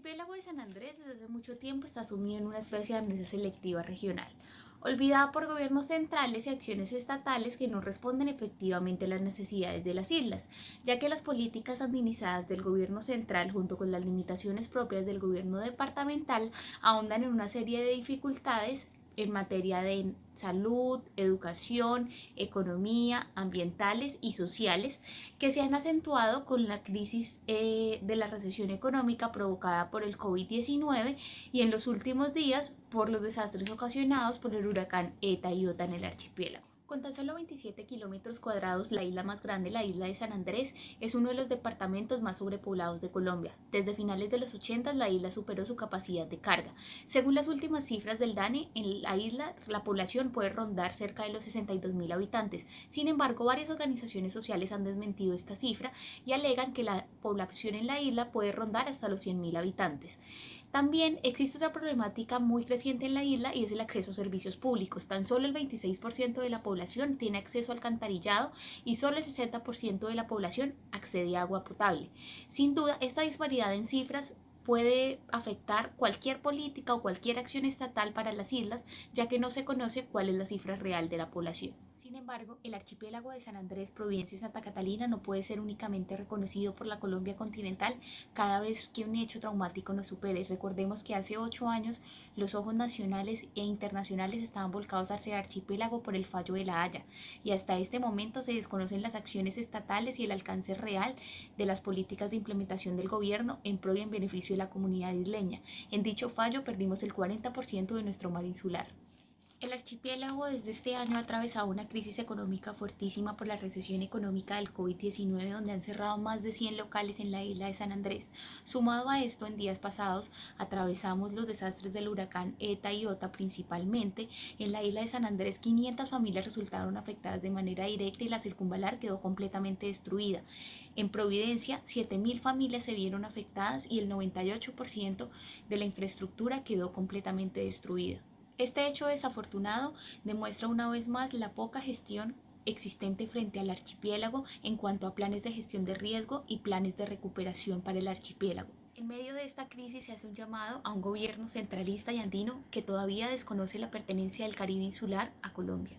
archipiélago de San Andrés desde hace mucho tiempo está sumido en una especie de amnesia selectiva regional, olvidada por gobiernos centrales y acciones estatales que no responden efectivamente a las necesidades de las islas, ya que las políticas administradas del gobierno central junto con las limitaciones propias del gobierno departamental ahondan en una serie de dificultades en materia de salud, educación, economía, ambientales y sociales, que se han acentuado con la crisis eh, de la recesión económica provocada por el COVID-19 y en los últimos días por los desastres ocasionados por el huracán ETA y OTA en el archipiélago. Con tan solo 27 kilómetros cuadrados, la isla más grande, la isla de San Andrés, es uno de los departamentos más sobrepoblados de Colombia. Desde finales de los 80 la isla superó su capacidad de carga. Según las últimas cifras del DANE, en la isla la población puede rondar cerca de los 62 mil habitantes. Sin embargo, varias organizaciones sociales han desmentido esta cifra y alegan que la población en la isla puede rondar hasta los 100 mil habitantes. También existe otra problemática muy creciente en la isla y es el acceso a servicios públicos. Tan solo el 26% de la población tiene acceso al alcantarillado y solo el 60% de la población accede a agua potable. Sin duda, esta disparidad en cifras puede afectar cualquier política o cualquier acción estatal para las islas, ya que no se conoce cuál es la cifra real de la población. Sin embargo, el archipiélago de San Andrés, Providencia y Santa Catalina no puede ser únicamente reconocido por la Colombia continental cada vez que un hecho traumático nos supere. Recordemos que hace ocho años los ojos nacionales e internacionales estaban volcados hacia el archipiélago por el fallo de la Haya y hasta este momento se desconocen las acciones estatales y el alcance real de las políticas de implementación del gobierno en pro y en beneficio de la comunidad isleña. En dicho fallo perdimos el 40% de nuestro mar insular. El archipiélago desde este año ha atravesado una crisis económica fuertísima por la recesión económica del COVID-19 donde han cerrado más de 100 locales en la isla de San Andrés. Sumado a esto, en días pasados atravesamos los desastres del huracán ETA y OTA principalmente. En la isla de San Andrés 500 familias resultaron afectadas de manera directa y la circunvalar quedó completamente destruida. En Providencia 7.000 familias se vieron afectadas y el 98% de la infraestructura quedó completamente destruida. Este hecho desafortunado demuestra una vez más la poca gestión existente frente al archipiélago en cuanto a planes de gestión de riesgo y planes de recuperación para el archipiélago. En medio de esta crisis se hace un llamado a un gobierno centralista y andino que todavía desconoce la pertenencia del Caribe insular a Colombia.